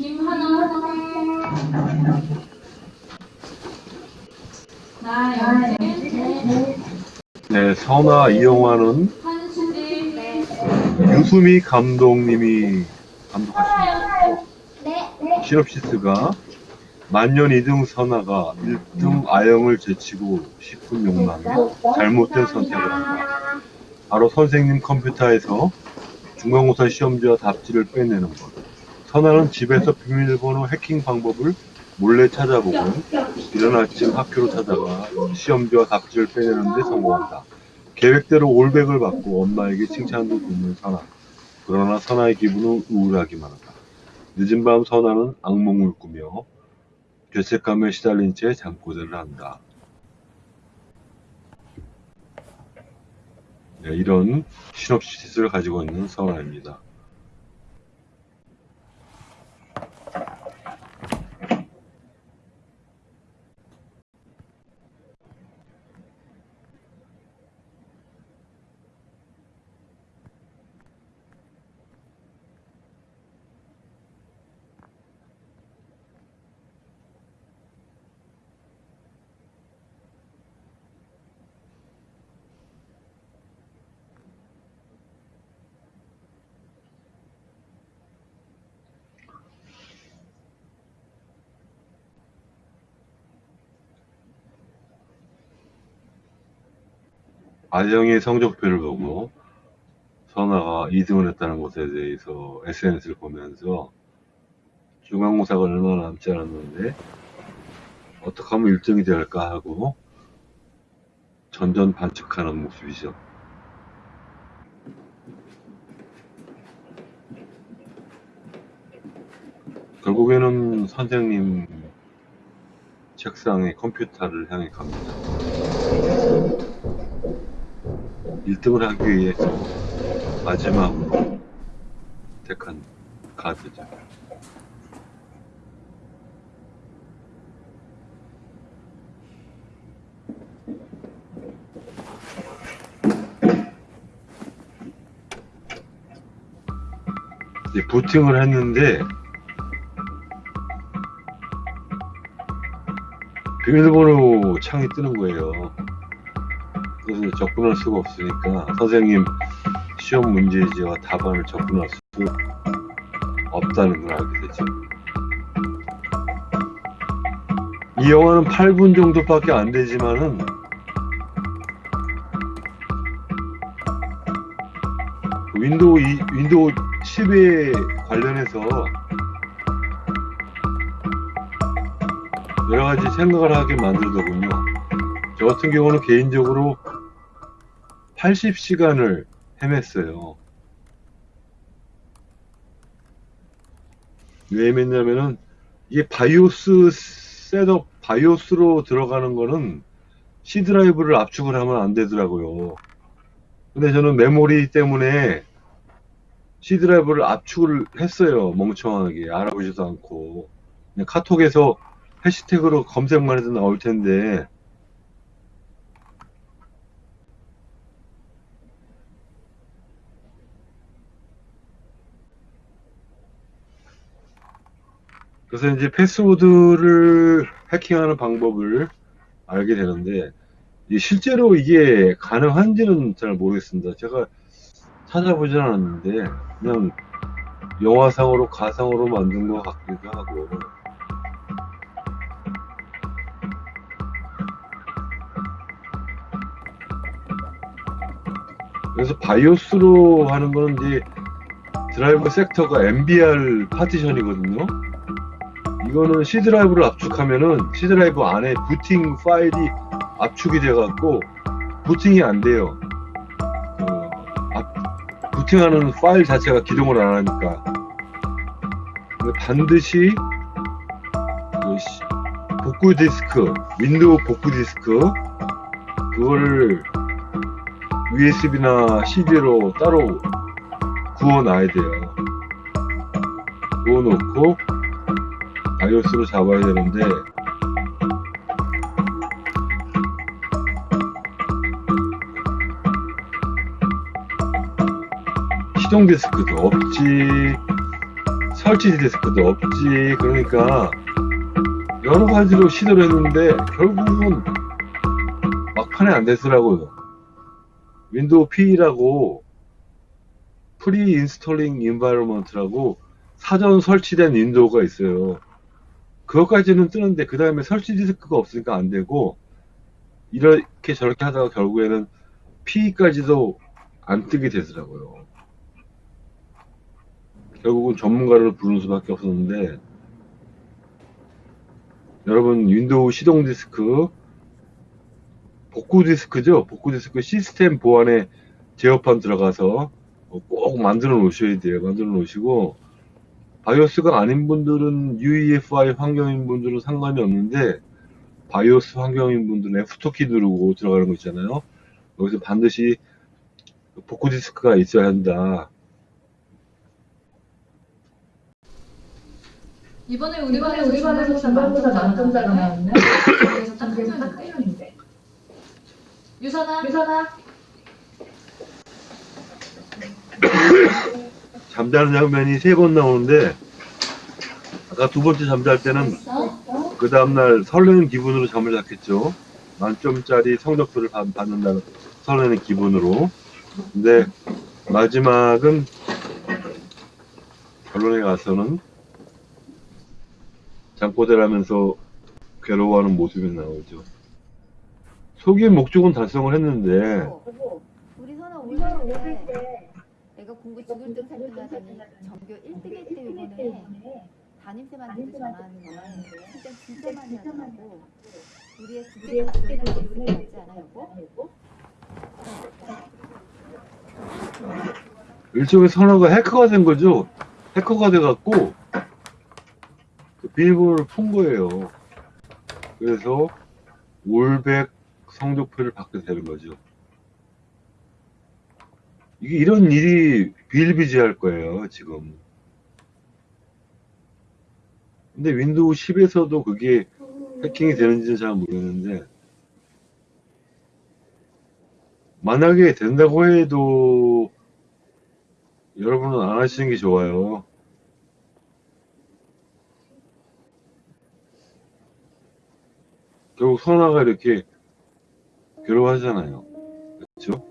김하나 나 영진 네, 선아 이 영화는 한수지 유수미 감독님이 감독하신 네. 시놉시스가 만년 2등 선아가 1등 아영을 제치고 싶은 욕망에 잘못된 선택을 한다. 바로 선생님 컴퓨터에서 중간고사 시험지와 답지를 빼내는 것. 선아는 집에서 비밀번호 해킹 방법을 몰래 찾아보고 이른 아침 학교로 찾아가 시험지와 답지를 빼내는 데 성공한다. 계획대로 올백을 받고 엄마에게 칭찬도 듣는 선아. 그러나 선아의 기분은 우울하기만 하다. 늦은 밤 선아는 악몽을 꾸며 죄책감에 시달린 채 잠꼬대를 한다. 네, 이런 시놉시스를 가지고 있는 선아입니다. 아영의 성적표를 보고 선아가 2등을 했다는 것에 대해서 SNS를 보면서 중간고사가 얼마 남지 않았는데 어떻게 하면 1등이 될까 하고 전전 반측하는 모습이죠. 결국에는 선생님 책상에 컴퓨터를 향해 갑니다. 1등을 하기 위해서 마지막으로 택한 카드죠. 부팅을 했는데 비밀번호 창이 뜨는 거예요. 그래서 접근할 수가 없으니까 선생님 시험 문제지와 답안을 접근할 수 없다는 걸 알게 되죠. 이 영화는 8분 정도밖에 안 되지만은 윈도우, 이, 윈도우 10에 관련해서 여러 가지 생각을 하게 만들더군요. 저 같은 경우는 개인적으로 80시간을 헤맸어요. 왜 헤맸냐면은 이게 BIOS setup, BIOS로 들어가는 거는 C 드라이브를 압축을 하면 안 되더라고요. 근데 저는 메모리 때문에 C 드라이브를 압축을 했어요. 멍청하게 알아보지도 않고 카톡에서 해시태그로 검색만 해도 나올 텐데 그래서 이제 패스워드를 해킹하는 방법을 알게 되는데 이 실제로 이게 가능한지는 잘 모르겠습니다. 제가 찾아보진 않았는데 그냥 영화상으로 가상으로 만든 것 같기도 하고 그래서 BIOS로 하는 거는 이제 드라이브 섹터가 MBR 파티션이거든요. 이거는 C 드라이브를 압축하면은 C 드라이브 안에 부팅 파일이 압축이 돼갖고 부팅이 안 돼요. 그 압- 부팅하는 파일 자체가 기동을 안 하니까 반드시 그 시- 복구 디스크, 윈도우 복구 디스크 그거를 USB나 CD로 따로 구워놔야 돼요. 구워놓고 BIOS로 잡아야 되는데 시동 디스크도 없지 설치 디스크도 없지. 그러니까 여러 가지로 시도를 했는데 결국은 막판에 안 되더라고요. 윈도우 PE라고 pre installing environment라고 사전 설치된 윈도우가 있어요. 그것까지는 뜨는데 그 다음에 설치 디스크가 없으니까 안 되고 이렇게 저렇게 하다가 결국에는 PE까지도 안 뜨게 되더라고요. 결국은 전문가를 부르는 수밖에 없었는데 여러분 윈도우 시동 디스크 복구 디스크죠 복구 디스크 시스템 보안에 제어판 들어가서 꼭 만들어 놓으셔야 돼요 만들어 놓으시고 BIOS가 아닌 분들은 UEFI 환경인 분들은 상관이 없는데 바이오스 환경인 분들은 F2키 누르고 들어가는 거 있잖아요 여기서 반드시 복구 디스크가 있어야 한다 이번에 우리 반에서 우리 반에서 중간고사 만점자가 나왔네. 그래서 딱. 틀렸는데. 유선아 유선아, 잠자는 장면이 세 번 나오는데 아까 두 번째 잠잘 때는 어? 그 다음날 설레는 기분으로 잠을 잤겠죠. 만점짜리 성적표를 받- 받는다는 설레는 기분으로. 근데 마지막은 결론에 가서는 잠꼬대를 하면서 괴로워하는 모습이 나오죠. 속의 목적은 달성을 했는데 여보, 우리 선아 오늘 오실 때때 내가 공부 죽을 듯 살펴나더니 전교 1등 했대 이번에 담임쌤한테 전화하는데 진짜 진짜 많이 하더라고 우리의 국제적 지원을 지원을 받지 않아 여보? 일종의 선호가 해커가 된 거죠. 해커가 돼갖고 그 비밀번호를 푼 거예요. 그래서 올백 성적표를 받게 되는 거죠. 이런 일이 비일비재할 거예요, 지금. 근데 윈도우 10에서도 그게 해킹이 되는지는 잘 모르겠는데 만약에 된다고 해도 여러분은 안 하시는 게 좋아요. 결국 선아가 이렇게 괴로워하잖아요. 그렇죠?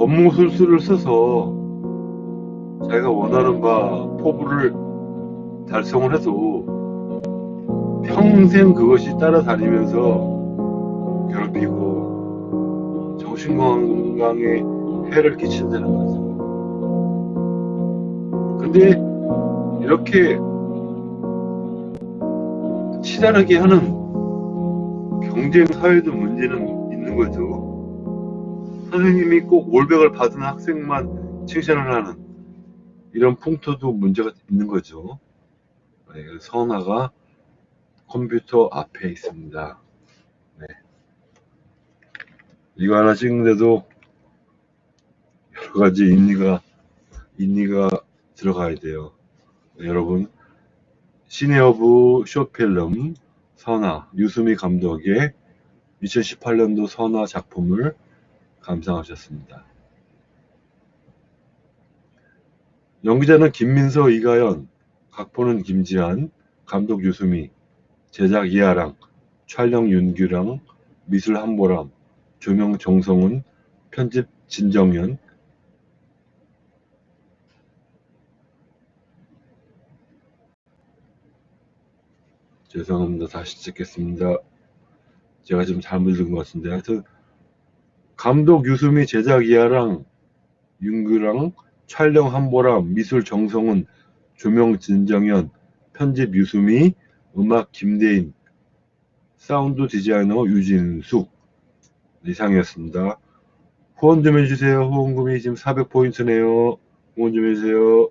검무술수를 써서 자기가 원하는 바 포부를 달성을 해도 평생 그것이 따라다니면서 괴롭히고 정신건강에 해를 끼친다는 거죠. 근데 이렇게 치달하게 하는 경쟁 사회도 문제는 있는 거죠. 선생님이 꼭 올백을 받은 학생만 칭찬을 하는 이런 풍토도 문제가 있는 거죠. 네, 선아가 컴퓨터 앞에 있습니다. 네. 이거 하나 찍는데도 여러 가지 인리가 인리가 들어가야 돼요. 네, 여러분 시네어브 쇼필름 선아 유수미 감독의 2018년도 선아 작품을 감상하셨습니다. 연기자는 김민서, 이가연, 각본은 김지한, 감독 유수미, 제작 이하랑, 촬영 윤규랑, 미술 한보람, 조명 정성훈, 편집 진정현, 죄송합니다. 다시 찍겠습니다. 제가 지금 잘못 읽은 것 같은데 하여튼 감독 유수미, 제작 이하랑, 윤규랑, 촬영 한보람, 미술 정성훈, 조명 진정현, 편집 유수미, 음악 김대인, 사운드 디자이너 유진숙 이상이었습니다. 후원 좀 해주세요. 후원금이 지금 400포인트네요. 후원 좀 해주세요.